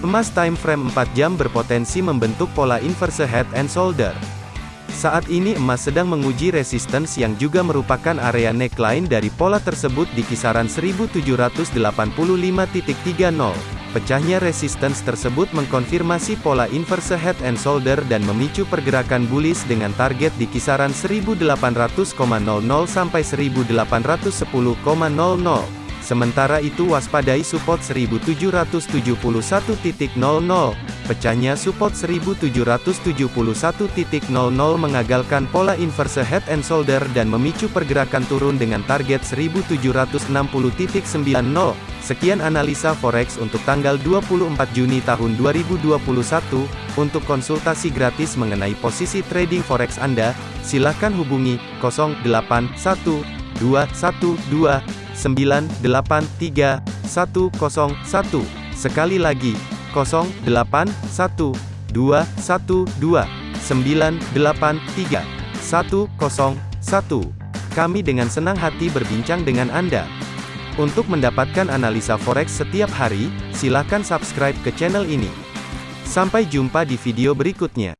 Emas time frame 4 jam berpotensi membentuk pola inverse head and shoulder. Saat ini emas sedang menguji resistance yang juga merupakan area neckline dari pola tersebut di kisaran 1785.30. Pecahnya resistance tersebut mengkonfirmasi pola inverse head and shoulder dan memicu pergerakan bullish dengan target di kisaran 1800,00 sampai 1810,00. Sementara itu waspadai support 1771.00. Pecahnya support 1771.00 mengagalkan pola inverse head and shoulder dan memicu pergerakan turun dengan target 1760.90. Sekian analisa forex untuk tanggal 24 Juni tahun 2021. Untuk konsultasi gratis mengenai posisi trading forex Anda, silakan hubungi 081212 983 101. Sekali lagi, 0812 123 101. Kami dengan senang hati berbincang dengan Anda. Untuk mendapatkan analisa forex setiap hari, silakan subscribe ke channel ini. Sampai jumpa di video berikutnya.